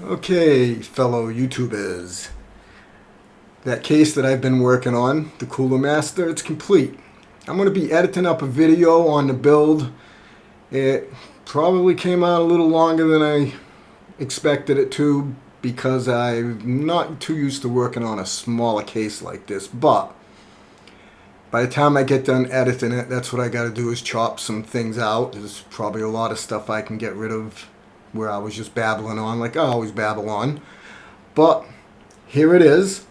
Okay, fellow YouTubers. That case that I've been working on, the Cooler Master, it's complete. I'm going to be editing up a video on the build. It probably came out a little longer than I expected it to because I'm not too used to working on a smaller case like this, but by the time I get done editing it, that's what I got to do is chop some things out. There's probably a lot of stuff I can get rid of where I was just babbling on like I always babble on. But here it is.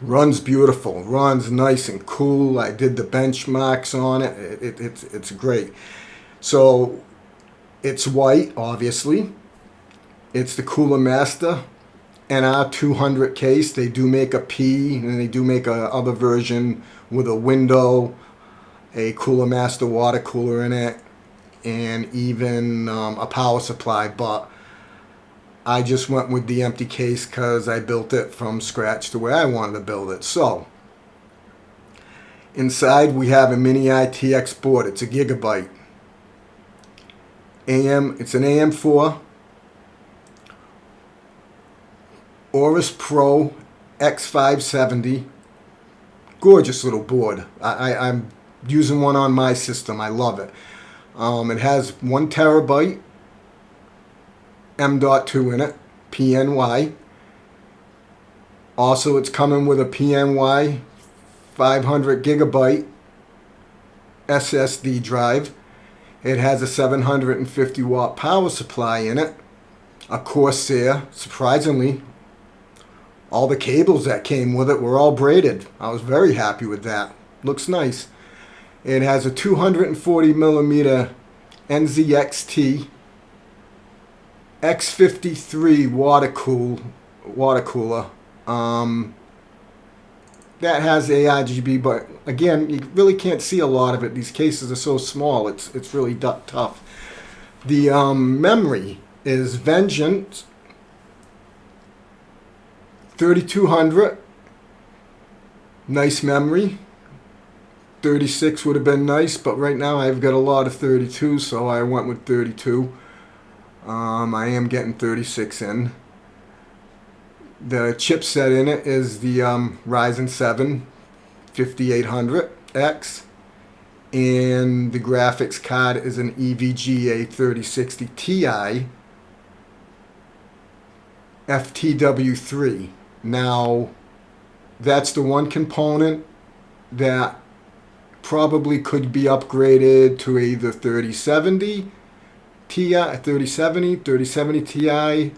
Runs beautiful. Runs nice and cool. I did the benchmarks on it. it, it it's, it's great. So it's white, obviously. It's the Cooler Master NR200 case. They do make a P and they do make a other version with a window, a Cooler Master water cooler in it, and even um, a power supply. But I just went with the empty case because I built it from scratch the way I wanted to build it. So inside we have a mini ITX board. It's a gigabyte. AM, it's an AM4 Aorus Pro X570. Gorgeous little board. I, I, am using one on my system. I love it. Um, it has one terabyte M.2 in it, PNY. Also, it's coming with a PNY 500 gigabyte SSD drive. It has a 750 watt power supply in it. A Corsair, surprisingly, all the cables that came with it were all braided. I was very happy with that. Looks nice. It has a 240 millimeter NZXT X53 water cool water cooler. Um, that has ARGB, but again, you really can't see a lot of it. These cases are so small; it's it's really tough. The um, memory is Vengeance 3200. Nice memory. 36 would have been nice, but right now I've got a lot of 32, so I went with 32. Um, I am getting 36 in. The chipset in it is the um, Ryzen 7 5800X, and the graphics card is an EVGA 3060 Ti FTW3. Now, that's the one component that probably could be upgraded to either 3070 Ti, 3070, 3070 Ti,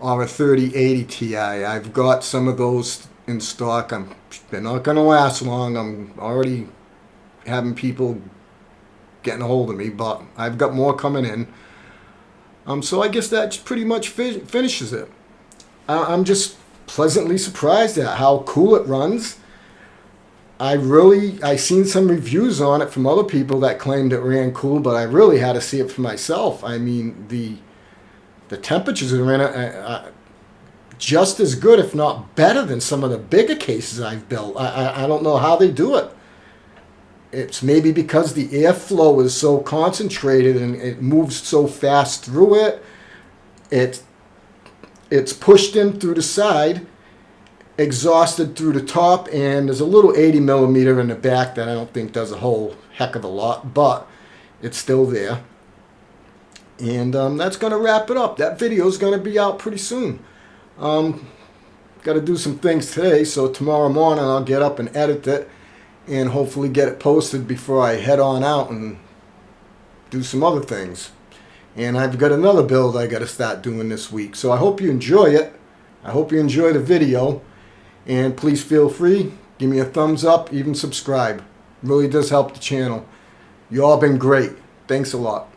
or a 3080 Ti. I've got some of those in stock. I'm, they're not going to last long. I'm already having people getting a hold of me, but I've got more coming in. Um, so I guess that pretty much fi finishes it. I I'm just pleasantly surprised at how cool it runs. I really, I seen some reviews on it from other people that claimed it ran cool, but I really had to see it for myself. I mean, the the temperatures it uh, uh, just as good, if not better, than some of the bigger cases I've built. I, I, I don't know how they do it. It's maybe because the airflow is so concentrated and it moves so fast through it. It it's pushed in through the side exhausted through the top and there's a little 80 millimeter in the back that I don't think does a whole heck of a lot but it's still there. And um, that's gonna wrap it up. That video is gonna be out pretty soon. Um, got to do some things today so tomorrow morning I'll get up and edit it and hopefully get it posted before I head on out and do some other things. And I've got another build I got to start doing this week so I hope you enjoy it. I hope you enjoy the video and please feel free, give me a thumbs up, even subscribe. It really does help the channel. You all been great. Thanks a lot.